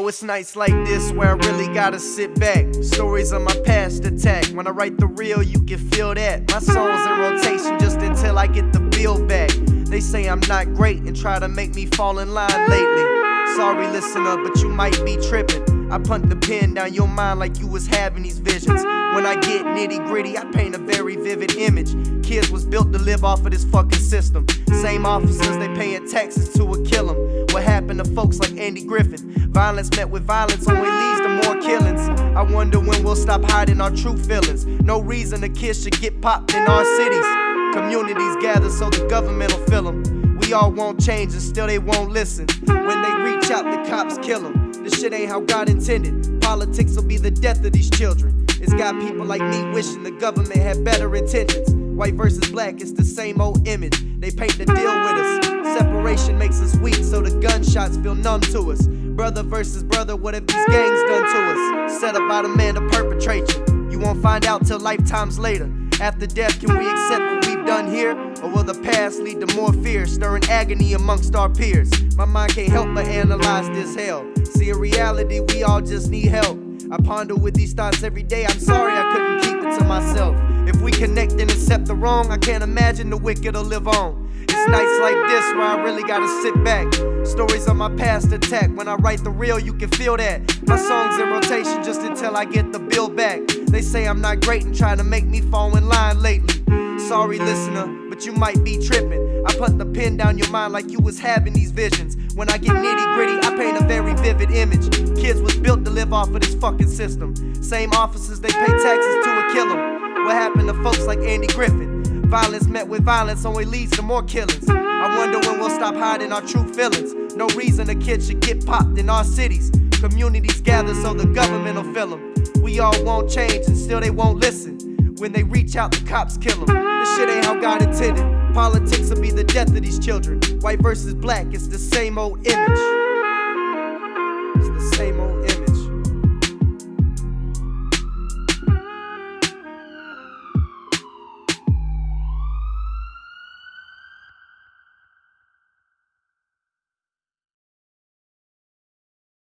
it's nights like this where I really gotta sit back. Stories of my past attack. When I write the real, you can feel that. My songs in rotation just until I get the bill back. They say I'm not great and try to make me fall in line lately. Sorry, listener, but you might be tripping. I punt the pen down your mind like you was having these visions. When I get nitty gritty, I paint a very vivid image. Kids was built to live off of this fucking system. Same officers they paying taxes to a kill them. What happened to folks like Andy Griffith? Violence met with violence only leads to more killings. I wonder when we'll stop hiding our true feelings. No reason a kid should get popped in our cities. Communities gather so the government will fill them. We all want change and still they won't listen. When they reach out, the cops kill them. This shit ain't how God intended. Politics will be the death of these children. It's got people like me wishing the government had better intentions. White versus black, it's the same old image. They paint the deal with us. Separation makes us weak, so the gunshots feel numb to us. Brother versus brother, what have these gangs done to us? Set up by the man to perpetrate you. You won't find out till lifetimes later. After death, can we accept here? Or will the past lead to more fear, stirring agony amongst our peers? My mind can't help but analyze this hell. See, in reality, we all just need help. I ponder with these thoughts every day. I'm sorry I couldn't keep it to myself. If we connect and accept the wrong, I can't imagine the wicked will live on. It's nights like this where I really gotta sit back. Stories of my past attack. When I write the real, you can feel that. My songs in rotation just until I get the bill back. They say I'm not great and try to make me fall in line lately. Sorry, listener, but you might be tripping. I put the pen down your mind like you was having these visions. When I get nitty gritty, I paint a very vivid image. Kids was built to live off of this fucking system. Same officers, they pay taxes to a kill 'em. What happened to folks like Andy Griffith? Violence met with violence only leads to more killings. I wonder when we'll stop hiding our true feelings. No reason a kid should get popped in our cities. Communities gather so the government will fill them. We all want change and still they won't listen. When they reach out, the cops kill them. This shit ain't how God intended. Politics will be the death of these children. White versus black, it's the same old image.